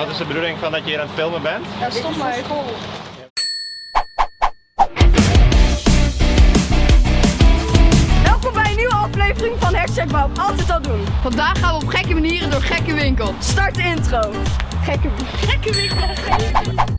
wat is de bedoeling van dat je hier aan het filmen bent? Ja, stop maar. Welkom bij een nieuwe aflevering van Hashtag Bob. Altijd al doen. Vandaag gaan we op gekke manieren door gekke winkels. Start de intro. Gekke, gekke winkel.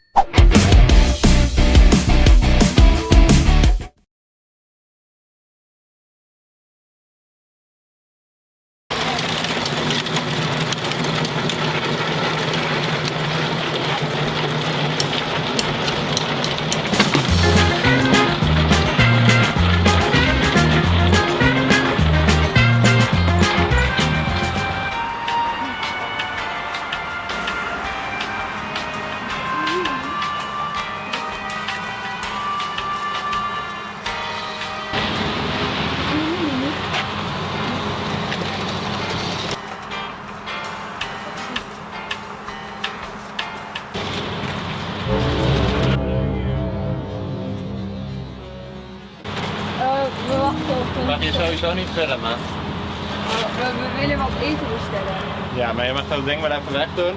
We wachten op een... Mag je sowieso niet filmen? we, we willen wat eten bestellen. Ja, maar je mag dat ding maar even weg doen.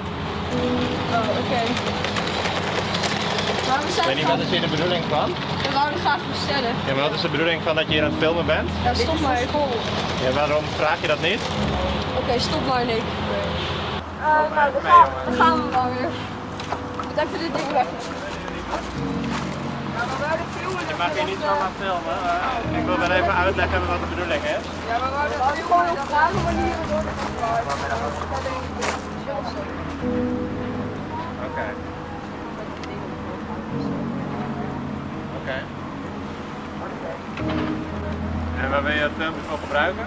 Oh, oké. Maar we Ik zijn weet niet, wat is hier de bedoeling van? We wouden graag bestellen. Ja, maar wat is de bedoeling van dat je hier aan het filmen bent? Ja, stop maar. Ja, waarom vraag je dat niet? Oké, stop maar, Nick. Uh, nou, dan gaan, dan gaan we wel weer. Ik moet even dit ding weg. Je mag hier niet zomaar filmen. ik wil wel even uitleggen wat de bedoeling is. Ja, maar we wouden gewoon op rare manieren door de Oké. Oké. En waar wil je het filmpje voor gebruiken?